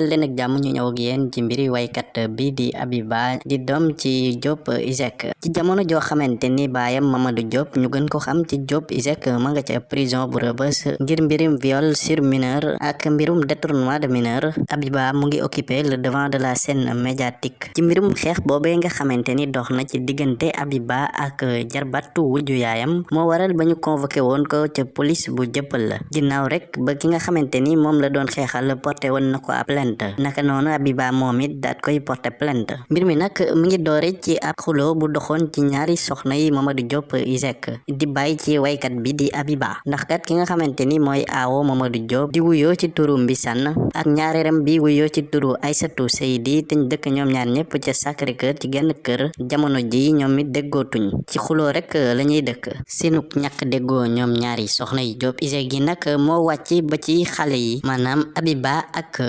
dal leen ak jàmm ñu ñëw ak yéen ci mbiri waykat bi di Abiba di doom ci Diop Iseg ci jamono joo xamante ni baayam Mamadou Diop ñu gën ko xam ci Diop Iseg ma nga ca prison bu Rebeuss ngir mbirum viol sur mineur ak mbirum détournement de mineur Abiba mu ngi occupé le devant de la scène médiatique. Ci mbirum xeex boobee nga xamante ni dox na ci diggante Abiba ak jarbatu wujju yaayam moo waral ba ñu convoqué woon ko ca police bu jëppal. La ginnaaw rek ba ki nga xamante ni moom la doon xeexal porté woon na ko ab plainte naka noonu Abiba moom it daat koy porté plainte mbir mi nag mu ngi doore ci ab xuloo bu doxoon ci ñaari soxna yi Mamadou Diop Iseg di bàyyi ci waykat bi di Abiba. Ndax kat ki nga xamante ni mooy aawo Mamadou Diop. Di wuyoo ci turu Mbisaan ak ñaareeram bi wuyoo ci turu Aysatu Seydi te ñu dëkk ñoom ñaar ñëpp ca Sacré Cœur ci genn kër jamono ji ñoom it déggootuñ ci xuloo rek la ñuy dëkk. Seenuk ñàkk déggoo ñoom ñaari soxna yi Diop. Iseg yi nag moo wàcc ba ci xale yi. Maanaam Abiba ak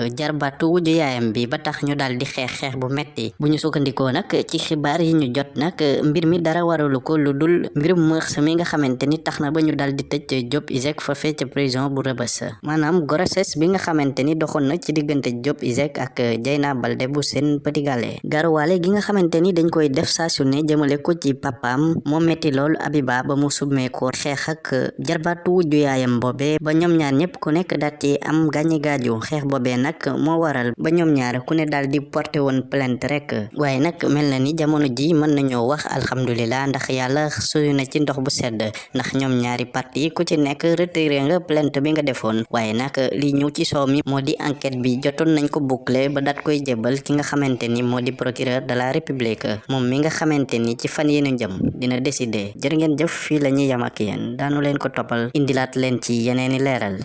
jarbatu wujju yaayam bi ba tax ñu daal di xeex xeex bu metti bu ñu sukkandikoo nag ci xibaar yi ñu jot nag mbir mi dara waralu ko lu dul mbirum mërs mi nga xamante ni tax na ba ñu daal di Diop Iseg fa fee ca prison bu Rebeuss. Maanaam grossesse bi nga xamante ni doxoon na ci diggante Diop Iseg ak Dieyna Baldé bu Sen Petit Gallé garuwaale gi nga xamante ni dañ koy def saa su ne jëmale ko ci papaam moo metti lool Abiba ba mu submeekoo xeex ak jarbatu wujju yaayam boobee ba ñoom ñaar ñëpp ku nekk daal ci am gaañi gaaju xeex boobee nag moo waral ba ñoom ñaar ku ne daal di porté woon plainte rek waaye nag mel na ni jamono ji mën nañoo wax alhamdulilah ndax yàlla suyu na ci ndox bu sedd. Ndax ñoom ñaari parti ku ci nekk retiré nga plainte bi nga defoon. Waaye nag li ñëw ci soow mi moo di enquête bi jotoon nañ ko boucler ba daat koy jébal ki nga xamante ni moo di procureur de la république. Moom mi nga xamante ni ci fan ñu dina décider. Jërë ngeen jëf fii la ñuy yam ak yéen. Daanu leen ko toppal indilaat leen ci yeneeni leeral